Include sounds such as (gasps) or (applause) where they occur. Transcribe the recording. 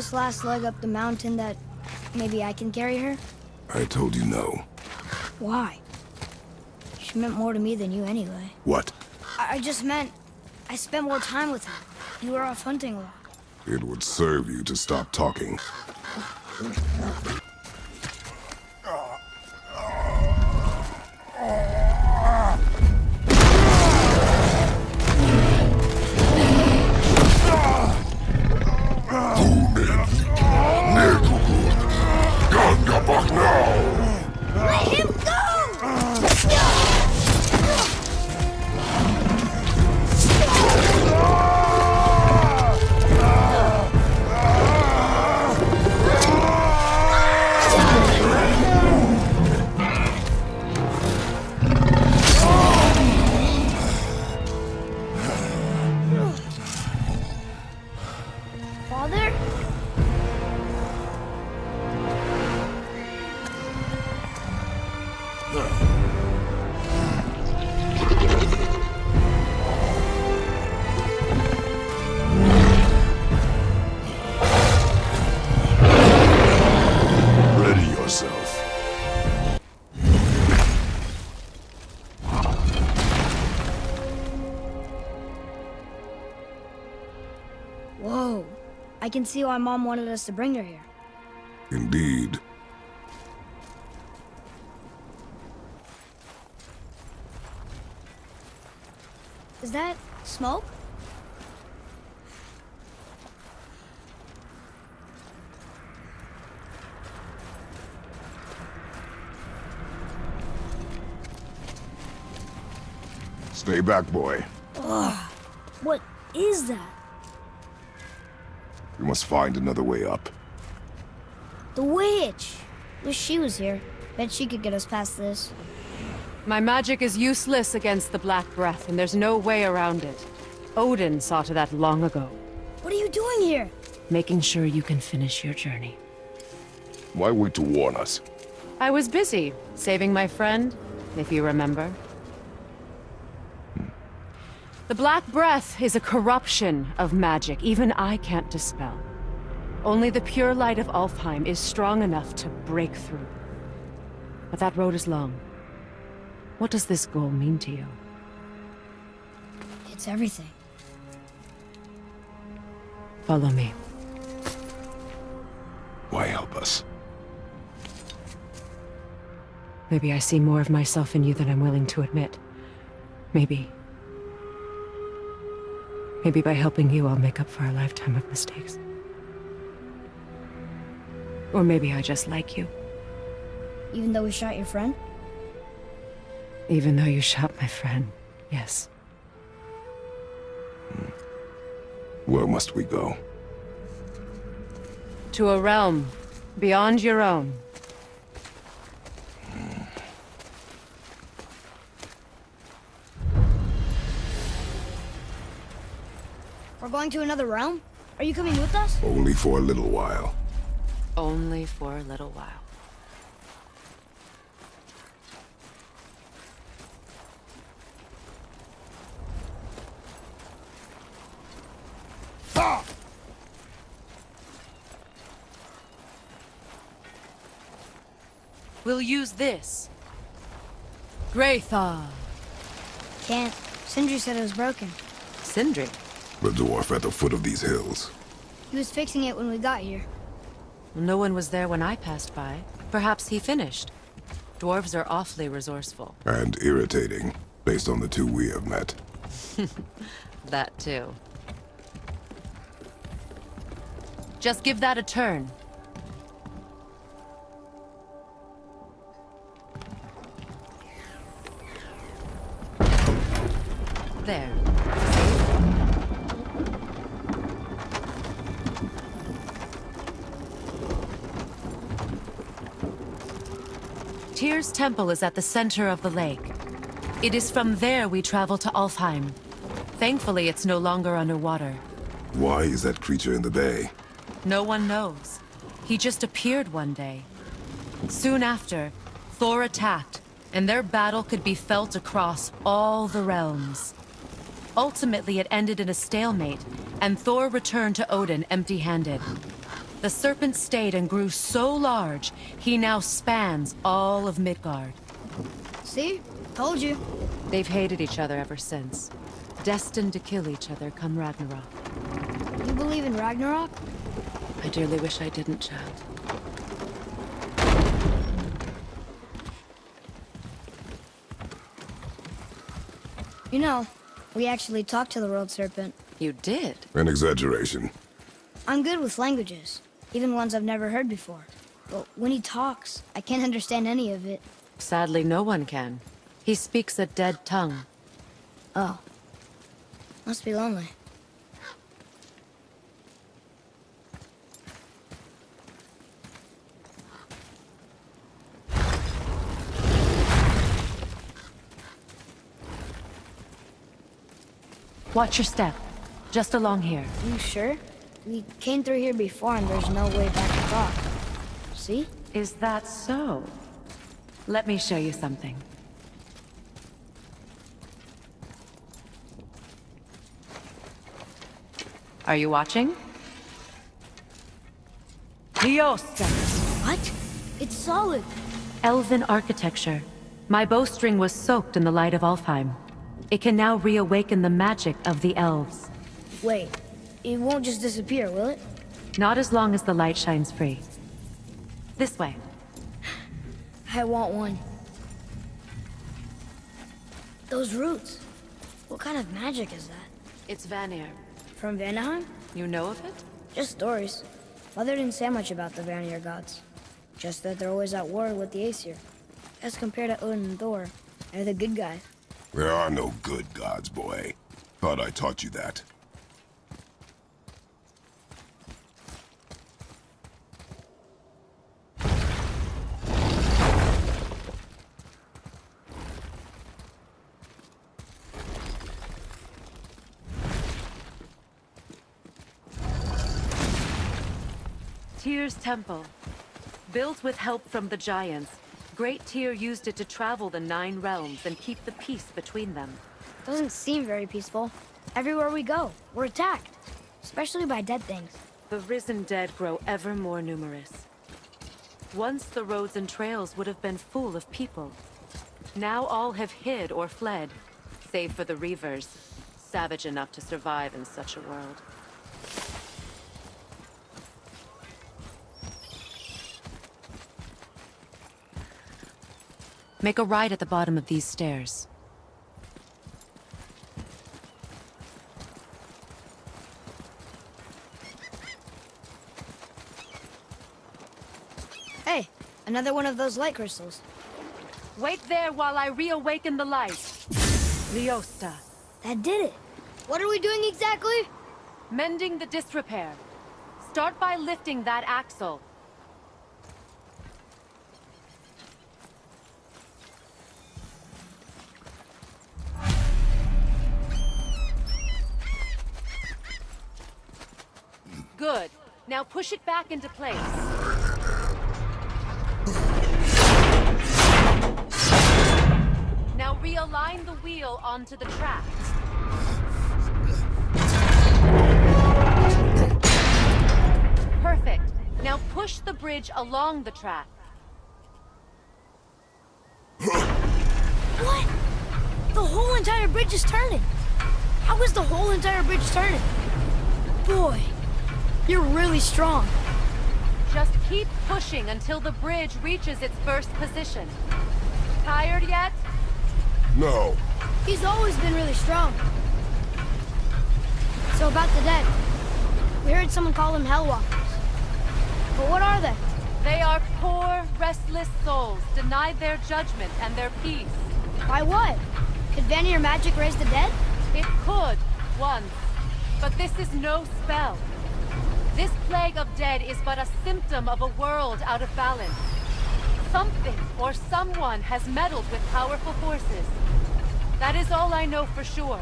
this last leg up the mountain that maybe I can carry her? I told you no. Why? She meant more to me than you anyway. What? I, I just meant I spent more time with her. You were off hunting a lot. It would serve you to stop talking. Whoa. I can see why Mom wanted us to bring her here. Indeed. Is that smoke? Stay back, boy. Ugh. What is that? We must find another way up. The witch! Wish she was here. Bet she could get us past this. My magic is useless against the Black Breath, and there's no way around it. Odin saw to that long ago, What are you doing here? making sure you can finish your journey. Why wait to warn us? I was busy, saving my friend, if you remember. The Black Breath is a corruption of magic even I can't dispel. Only the pure light of Alfheim is strong enough to break through. But that road is long. What does this goal mean to you? It's everything. Follow me. Why help us? Maybe I see more of myself in you than I'm willing to admit. Maybe. Maybe by helping you, I'll make up for a lifetime of mistakes. Or maybe I just like you, Even though we shot your friend? even though you shot my friend. Yes. Where must we go? To a realm beyond your own. We're going to another realm? Are you coming with us? Only for a little while. Only for a little while. Ah! We'll use this. Graythaw. Can't. Sindri said it was broken. Sindri. The dwarf at the foot of these hills. He was fixing it when we got here. No one was there when I passed by. Perhaps he finished. Dwarves are awfully resourceful. And irritating, based on the two we have met. (laughs) That too. Just give that a turn. There. Tyr's temple is at the center of the lake. It is from there we travel to Alfheim. Thankfully, it's no longer underwater. Why is that creature in the bay? No one knows. He just appeared one day. Soon after, Thor attacked, and their battle could be felt across all the realms. Ultimately, it ended in a stalemate, and Thor returned to Odin empty-handed. The serpent stayed and grew so large, he now spans all of Midgard. See? Told you. They've hated each other ever since. Destined to kill each other come Ragnarok. You believe in Ragnarok? I dearly wish I didn't, child. You know, we actually talked to the World Serpent. You did? An exaggeration. I'm good with languages, even ones I've never heard before. But when he talks, I can't understand any of it. Sadly, no one can. He speaks a dead tongue. Oh. Must be lonely. Watch your step. Just along here. You sure? We came through here before and there's no way back to talk. See? Is that so? Let me show you something. Are you watching? Liosta! What? It's solid. Elven architecture. My bowstring was soaked in the light of Alfheim. It can now reawaken the magic of the elves. Wait, it won't just disappear, will it? Not as long as the light shines free. This way. (gasps) I want one. Those roots. What kind of magic is that? It's Vanir. From Vanaheim? You know of it? Just stories. Mother didn't say much about the Vanir gods. Just that they're always at war with the Aesir. As compared to Odin and Thor, they're the good guys. There are no good gods, boy. Thought I taught you that. Tyr's Temple. Built with help from the Giants, Great Tyr used it to travel the Nine Realms and keep the peace between them. Doesn't seem very peaceful. Everywhere we go, we're attacked. Especially by dead things. The risen dead grow ever more numerous. Once the roads and trails would have been full of people. Now all have hid or fled, save for the Reavers, savage enough to survive in such a world. Make a right at the bottom of these stairs. Hey, another one of those light crystals. Wait there while I reawaken the light. Liosta. That did it. What are we doing exactly? Mending the disrepair. Start by lifting that axle. Good. Now push it back into place. Now realign the wheel onto the track. Perfect. Now push the bridge along the track. What? The whole entire bridge is turning. How is the whole entire bridge turning? Boy, you're really strong. Just keep pushing until the bridge reaches its first position. Tired yet? No. He's always been really strong. So about the dead. We heard someone call them Hellwalkers. But what are they? They are poor, restless souls, denied their judgment and their peace. By what? Could Vanir magic raise the dead? It could, once. But this is no spell. This plague of dead is but a symptom of a world out of balance. Something or someone has meddled with powerful forces. That is all I know for sure.